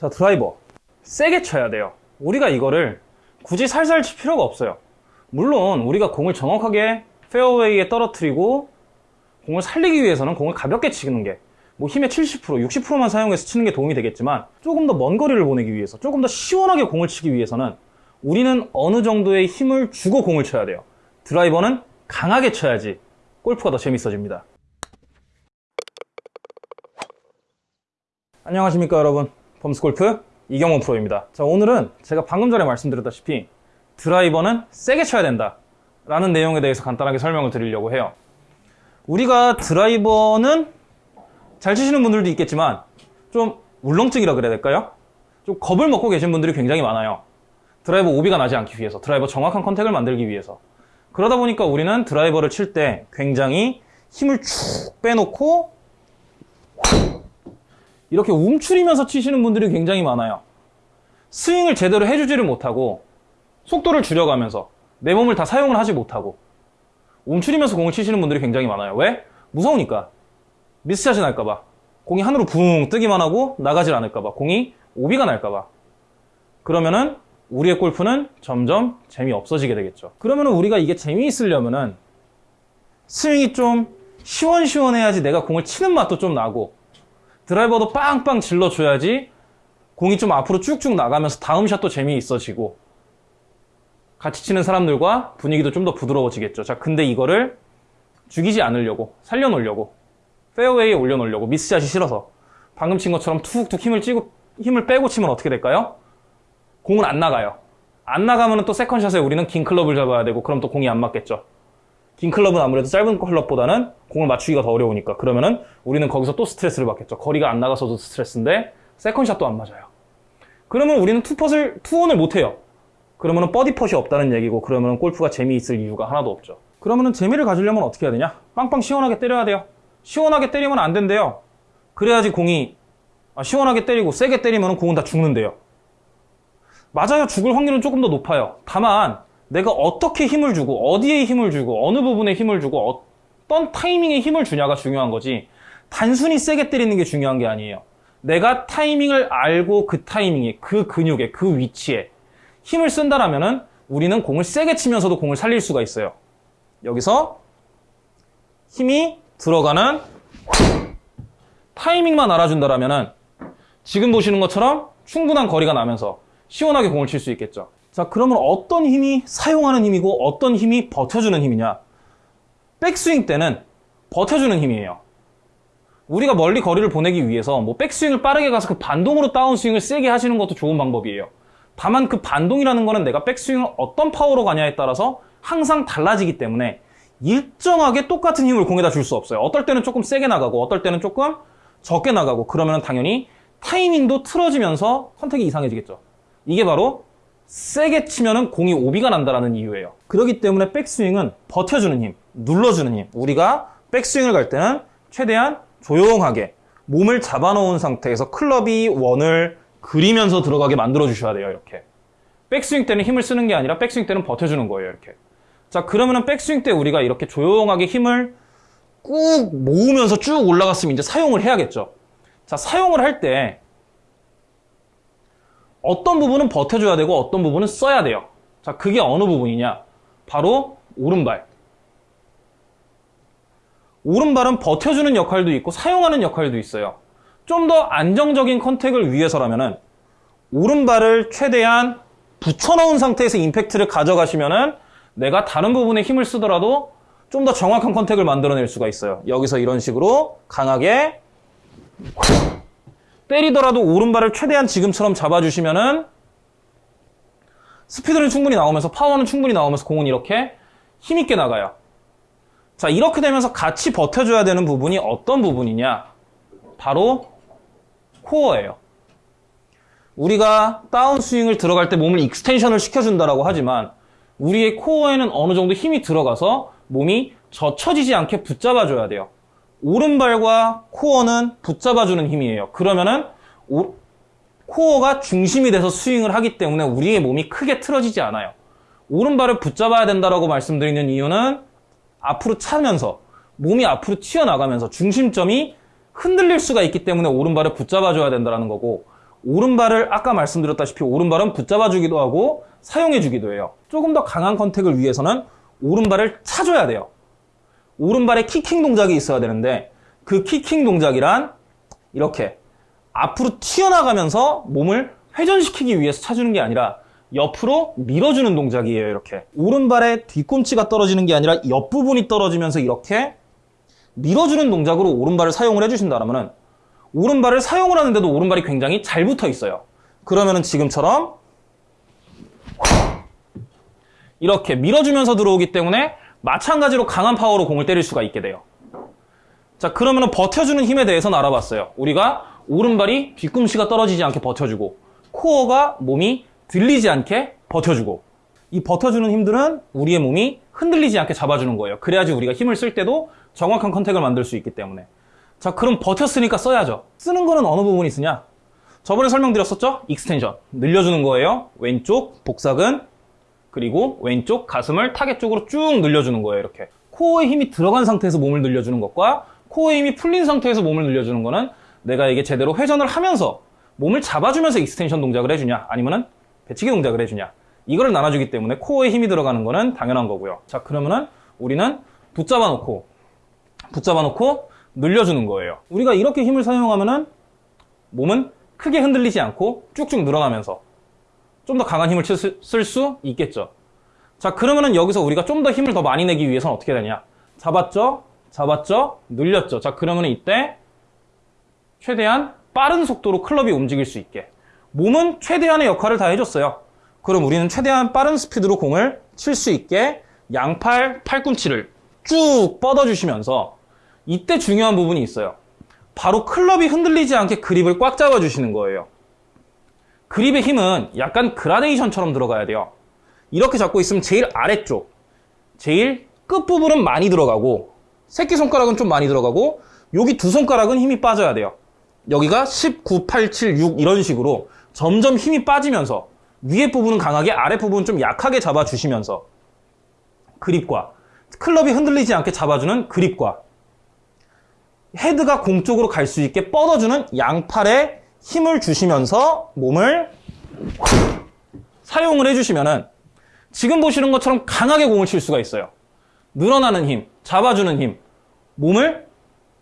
자, 드라이버. 세게 쳐야 돼요. 우리가 이거를 굳이 살살 칠 필요가 없어요. 물론 우리가 공을 정확하게 페어웨이에 떨어뜨리고 공을 살리기 위해서는 공을 가볍게 치는 게 뭐 힘의 70%, 60%만 사용해서 치는 게 도움이 되겠지만 조금 더 먼 거리를 보내기 위해서 조금 더 시원하게 공을 치기 위해서는 우리는 어느 정도의 힘을 주고 공을 쳐야 돼요. 드라이버는 강하게 쳐야지 골프가 더 재밌어집니다. 안녕하십니까 여러분 범스골프 이경원 프로입니다. 자 오늘은 제가 방금 전에 말씀드렸다시피 드라이버는 세게 쳐야 된다 라는 내용에 대해서 간단하게 설명을 드리려고 해요. 우리가 드라이버는 잘 치시는 분들도 있겠지만 좀 울렁증이라 그래야 될까요? 좀 겁을 먹고 계신 분들이 굉장히 많아요. 드라이버 오비가 나지 않기 위해서 드라이버 정확한 컨택을 만들기 위해서. 그러다 보니까 우리는 드라이버를 칠 때 굉장히 힘을 쭉 빼놓고 이렇게 움츠리면서 치시는 분들이 굉장히 많아요. 스윙을 제대로 해주지를 못하고 속도를 줄여가면서 내 몸을 다 사용을 하지 못하고 움츠리면서 공을 치시는 분들이 굉장히 많아요. 왜? 무서우니까. 미스샷이 날까봐. 공이 하늘로 붕 뜨기만 하고 나가질 않을까봐. 공이 오비가 날까봐. 그러면은 우리의 골프는 점점 재미없어지게 되겠죠. 그러면은 우리가 이게 재미있으려면은 스윙이 좀 시원시원해야지 내가 공을 치는 맛도 좀 나고 드라이버도 빵빵 질러줘야지 공이 좀 앞으로 쭉쭉 나가면서 다음 샷도 재미있어지고 같이 치는 사람들과 분위기도 좀 더 부드러워지겠죠. 자, 근데 이거를 죽이지 않으려고, 살려놓으려고, 페어웨이에 올려놓으려고, 미스샷이 싫어서 방금 친 것처럼 툭툭 힘을 찌고, 힘을 빼고 치면 어떻게 될까요? 공은 안 나가요. 안 나가면 또 세컨샷에 우리는 긴 클럽을 잡아야 되고, 그럼 또 공이 안 맞겠죠. 긴 클럽은 아무래도 짧은 클럽보다는 공을 맞추기가 더 어려우니까 그러면은 우리는 거기서 또 스트레스를 받겠죠. 거리가 안 나가서도 스트레스인데 세컨샷도 안 맞아요. 그러면 우리는 투퍼를 투혼을 못 해요. 그러면은 버디퍼이 없다는 얘기고 그러면은 골프가 재미있을 이유가 하나도 없죠. 그러면은 재미를 가지려면 어떻게 해야 되냐? 빵빵 시원하게 때려야 돼요. 시원하게 때리면 안 된대요. 그래야지 공이 아, 시원하게 때리고 세게 때리면 공은 다 죽는데요. 맞아요. 죽을 확률은 조금 더 높아요. 다만 내가 어떻게 힘을 주고 어디에 힘을 주고 어느 부분에 힘을 주고 어떤 타이밍에 힘을 주냐가 중요한 거지 단순히 세게 때리는 게 중요한 게 아니에요. 내가 타이밍을 알고 그 타이밍에 그 근육에 그 위치에 힘을 쓴다라면 은 우리는 공을 세게 치면서도 공을 살릴 수가 있어요. 여기서 힘이 들어가는 타이밍만 알아준다라면 은 지금 보시는 것처럼 충분한 거리가 나면서 시원하게 공을 칠 수 있겠죠. 자, 그러면 어떤 힘이 사용하는 힘이고 어떤 힘이 버텨주는 힘이냐? 백스윙 때는 버텨주는 힘이에요. 우리가 멀리 거리를 보내기 위해서 뭐 백스윙을 빠르게 가서 그 반동으로 다운스윙을 세게 하시는 것도 좋은 방법이에요. 다만 그 반동이라는 거는 내가 백스윙을 어떤 파워로 가냐에 따라서 항상 달라지기 때문에 일정하게 똑같은 힘을 공에다 줄 수 없어요. 어떨 때는 조금 세게 나가고 어떨 때는 조금 적게 나가고 그러면 당연히 타이밍도 틀어지면서 선택이 이상해지겠죠. 이게 바로 세게 치면은 공이 오비가 난다라는 이유예요. 그렇기 때문에 백스윙은 버텨주는 힘, 눌러주는 힘. 우리가 백스윙을 갈 때는 최대한 조용하게 몸을 잡아놓은 상태에서 클럽이 원을 그리면서 들어가게 만들어 주셔야 돼요. 이렇게. 백스윙 때는 힘을 쓰는 게 아니라 백스윙 때는 버텨주는 거예요. 이렇게. 자, 그러면은 백스윙 때 우리가 이렇게 조용하게 힘을 꾹 모으면서 쭉 올라갔으면 이제 사용을 해야겠죠. 자, 사용을 할 때 어떤 부분은 버텨줘야 되고 어떤 부분은 써야 돼요. 자, 그게 어느 부분이냐? 바로 오른발. 오른발은 버텨주는 역할도 있고 사용하는 역할도 있어요. 좀 더 안정적인 컨택을 위해서라면 은 오른발을 최대한 붙여놓은 상태에서 임팩트를 가져가시면 은 내가 다른 부분에 힘을 쓰더라도 좀 더 정확한 컨택을 만들어낼 수가 있어요. 여기서 이런 식으로 강하게 때리더라도 오른발을 최대한 지금처럼 잡아주시면은 스피드는 충분히 나오면서 파워는 충분히 나오면서 공은 이렇게 힘있게 나가요. 자, 이렇게 되면서 같이 버텨줘야 되는 부분이 어떤 부분이냐? 바로 코어예요. 우리가 다운스윙을 들어갈 때 몸을 extension을 시켜준다라고 하지만 우리의 코어에는 어느 정도 힘이 들어가서 몸이 젖혀지지 않게 붙잡아줘야 돼요. 오른발과 코어는 붙잡아주는 힘이에요. 그러면은 오, 코어가 중심이 돼서 스윙을 하기 때문에 우리의 몸이 크게 틀어지지 않아요. 오른발을 붙잡아야 된다라고 말씀드리는 이유는 앞으로 차면서 몸이 앞으로 튀어나가면서 중심점이 흔들릴 수가 있기 때문에 오른발을 붙잡아줘야 된다는 거고 오른발을 아까 말씀드렸다시피 오른발은 붙잡아주기도 하고 사용해주기도 해요. 조금 더 강한 컨택을 위해서는 오른발을 차줘야 돼요. 오른발에 키킹 동작이 있어야 되는데 그 키킹 동작이란 이렇게 앞으로 튀어나가면서 몸을 회전시키기 위해서 차주는 게 아니라 옆으로 밀어주는 동작이에요. 이렇게 오른발에 뒤꿈치가 떨어지는 게 아니라 옆부분이 떨어지면서 이렇게 밀어주는 동작으로 오른발을 사용을 해주신다면 오른발을 사용을 하는데도 오른발이 굉장히 잘 붙어 있어요. 그러면 은 지금처럼 이렇게 밀어주면서 들어오기 때문에 마찬가지로 강한 파워로 공을 때릴 수가 있게 돼요. 자, 그러면은 버텨주는 힘에 대해서는 알아봤어요. 우리가 오른발이 뒤꿈치가 떨어지지 않게 버텨주고, 코어가 몸이 들리지 않게 버텨주고, 이 버텨주는 힘들은 우리의 몸이 흔들리지 않게 잡아주는 거예요. 그래야지 우리가 힘을 쓸 때도 정확한 컨택을 만들 수 있기 때문에. 자, 그럼 버텼으니까 써야죠. 쓰는 거는 어느 부분이 쓰냐? 저번에 설명드렸었죠? extension. 늘려주는 거예요. 왼쪽 복사근, 그리고 왼쪽 가슴을 타겟 쪽으로 쭉 늘려주는 거예요. 이렇게. 코어에 힘이 들어간 상태에서 몸을 늘려주는 것과 코어에 힘이 풀린 상태에서 몸을 늘려주는 거는 내가 이게 제대로 회전을 하면서 몸을 잡아주면서 extension 동작을 해주냐 아니면은 배치기 동작을 해주냐 이거를 나눠주기 때문에 코어에 힘이 들어가는 거는 당연한 거고요. 자 그러면은 우리는 붙잡아 놓고 붙잡아 놓고 늘려주는 거예요. 우리가 이렇게 힘을 사용하면은 몸은 크게 흔들리지 않고 쭉쭉 늘어나면서 좀 더 강한 힘을 쓸 수 있겠죠. 자, 그러면은 여기서 우리가 좀 더 힘을 더 많이 내기 위해서는 어떻게 되냐? 잡았죠? 잡았죠? 늘렸죠? 자, 그러면은 이때 최대한 빠른 속도로 클럽이 움직일 수 있게 몸은 최대한의 역할을 다 해줬어요. 그럼 우리는 최대한 빠른 스피드로 공을 칠 수 있게 양팔 팔꿈치를 쭉 뻗어주시면서 이때 중요한 부분이 있어요. 바로 클럽이 흔들리지 않게 그립을 꽉 잡아주시는 거예요. 그립의 힘은 약간 그라데이션처럼 들어가야 돼요. 이렇게 잡고 있으면 제일 아래쪽, 제일 끝부분은 많이 들어가고 새끼손가락은 좀 많이 들어가고 여기 두 손가락은 힘이 빠져야 돼요. 여기가 19, 8, 7, 6 이런 식으로 점점 힘이 빠지면서 위에 부분은 강하게 아래 부분은 좀 약하게 잡아주시면서 그립과 클럽이 흔들리지 않게 잡아주는 그립과 헤드가 공 쪽으로 갈 수 있게 뻗어주는 양팔에 힘을 주시면서 몸을 사용을 해주시면은 지금 보시는 것처럼 강하게 공을 칠 수가 있어요. 늘어나는 힘, 잡아주는 힘, 몸을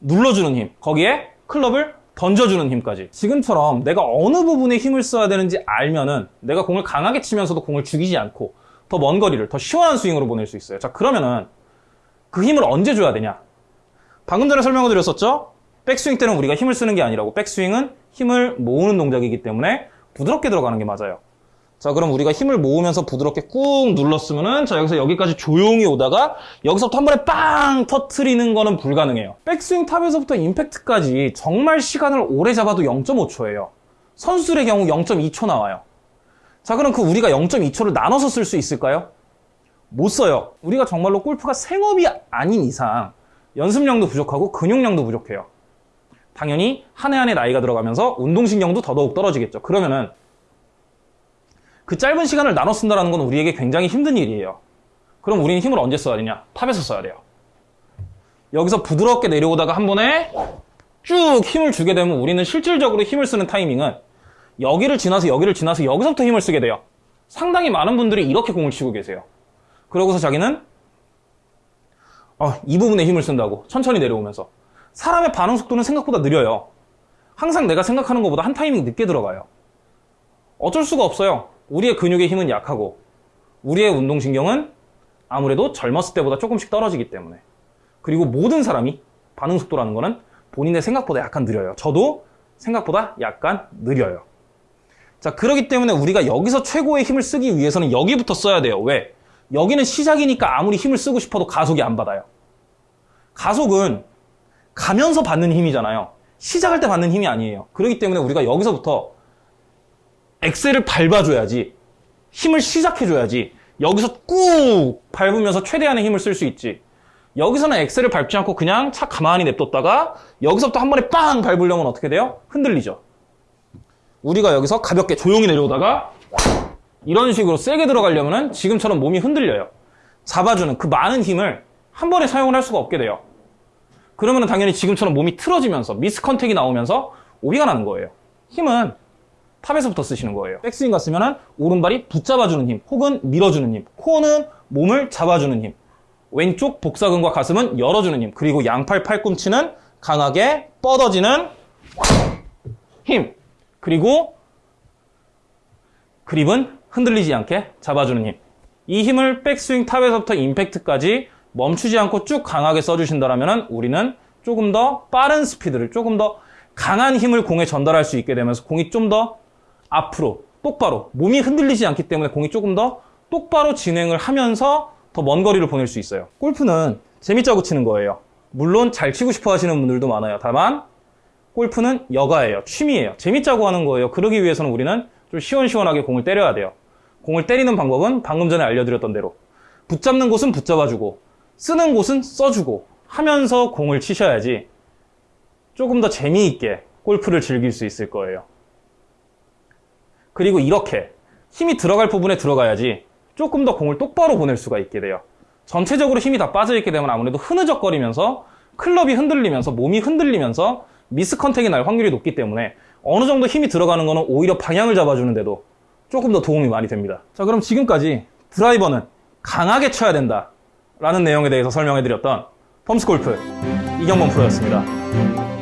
눌러주는 힘, 거기에 클럽을 던져주는 힘까지. 지금처럼 내가 어느 부분에 힘을 써야 되는지 알면은 내가 공을 강하게 치면서도 공을 죽이지 않고 더 먼 거리를 더 시원한 스윙으로 보낼 수 있어요. 자, 그러면은 그 힘을 언제 줘야 되냐? 방금 전에 설명을 드렸었죠? 백스윙 때는 우리가 힘을 쓰는 게 아니라고 백스윙은 힘을 모으는 동작이기 때문에 부드럽게 들어가는 게 맞아요. 자, 그럼 우리가 힘을 모으면서 부드럽게 꾹 눌렀으면은 자, 여기서 여기까지 조용히 오다가 여기서부터 한 번에 빵 터트리는 거는 불가능해요. 백스윙 탑에서부터 임팩트까지 정말 시간을 오래 잡아도 0.5초예요. 선수들의 경우 0.2초 나와요. 자, 그럼 그 우리가 0.2초를 나눠서 쓸 수 있을까요? 못 써요. 우리가 정말로 골프가 생업이 아닌 이상 연습량도 부족하고 근육량도 부족해요. 당연히 한 해 한 해 나이가 들어가면서 운동신경도 더더욱 떨어지겠죠. 그러면은 그 짧은 시간을 나눠 쓴다는 건 우리에게 굉장히 힘든 일이에요. 그럼 우리는 힘을 언제 써야 되냐? 탑에서 써야 돼요. 여기서 부드럽게 내려오다가 한 번에 쭉 힘을 주게 되면 우리는 실질적으로 힘을 쓰는 타이밍은 여기를 지나서 여기를 지나서 여기서부터 힘을 쓰게 돼요. 상당히 많은 분들이 이렇게 공을 치고 계세요. 그러고서 자기는 어, 이 부분에 힘을 쓴다고 천천히 내려오면서 사람의 반응 속도는 생각보다 느려요. 항상 내가 생각하는 것보다 한 타이밍 늦게 들어가요. 어쩔 수가 없어요. 우리의 근육의 힘은 약하고 우리의 운동신경은 아무래도 젊었을 때보다 조금씩 떨어지기 때문에 그리고 모든 사람이 반응 속도라는 거는 본인의 생각보다 약간 느려요. 저도 생각보다 약간 느려요. 자, 그러기 때문에 우리가 여기서 최고의 힘을 쓰기 위해서는 여기부터 써야 돼요. 왜? 여기는 시작이니까 아무리 힘을 쓰고 싶어도 가속이 안 받아요. 가속은 가면서 받는 힘이잖아요. 시작할 때 받는 힘이 아니에요. 그렇기 때문에 우리가 여기서부터 엑셀을 밟아줘야지 힘을 시작해줘야지 여기서 꾹 밟으면서 최대한의 힘을 쓸 수 있지 여기서는 엑셀을 밟지 않고 그냥 차 가만히 냅뒀다가 여기서부터 한 번에 빵 밟으려면 어떻게 돼요? 흔들리죠 우리가 여기서 가볍게 조용히 내려오다가 이런 식으로 세게 들어가려면 지금처럼 몸이 흔들려요 잡아주는 그 많은 힘을 한 번에 사용을 할 수가 없게 돼요 그러면 당연히 지금처럼 몸이 틀어지면서 miss contact이 나오면서 오비가 나는 거예요 힘은 탑에서부터 쓰시는 거예요. 백스윙 갔으면 은 오른발이 붙잡아주는 힘, 혹은 밀어주는 힘. 코어는 몸을 잡아주는 힘. 왼쪽 복사근과 가슴은 열어주는 힘. 그리고 양팔 팔꿈치는 강하게 뻗어지는 힘. 그리고 그립은 흔들리지 않게 잡아주는 힘. 이 힘을 백스윙 탑에서부터 임팩트까지 멈추지 않고 쭉 강하게 써주신다면 우리는 조금 더 빠른 스피드를 조금 더 강한 힘을 공에 전달할 수 있게 되면서 공이 좀 더 앞으로 똑바로 몸이 흔들리지 않기 때문에 공이 조금 더 똑바로 진행을 하면서 더 먼 거리를 보낼 수 있어요. 골프는 재밌자고 치는 거예요. 물론 잘 치고 싶어 하시는 분들도 많아요. 다만 골프는 여가예요. 취미예요. 재밌자고 하는 거예요. 그러기 위해서는 우리는 좀 시원시원하게 공을 때려야 돼요. 공을 때리는 방법은 방금 전에 알려드렸던 대로 붙잡는 곳은 붙잡아주고 쓰는 곳은 써주고 하면서 공을 치셔야지 조금 더 재미있게 골프를 즐길 수 있을 거예요. 그리고 이렇게 힘이 들어갈 부분에 들어가야지 조금 더 공을 똑바로 보낼 수가 있게 돼요. 전체적으로 힘이 다 빠져있게 되면 아무래도 흐느적거리면서 클럽이 흔들리면서 몸이 흔들리면서 미스 컨택이 날 확률이 높기 때문에 어느 정도 힘이 들어가는 거는 오히려 방향을 잡아주는데도 조금 더 도움이 많이 됩니다. 자, 그럼 지금까지 드라이버는 강하게 쳐야 된다. 라는 내용에 대해서 설명해 드렸던 펌스 골프 이경범 프로였습니다.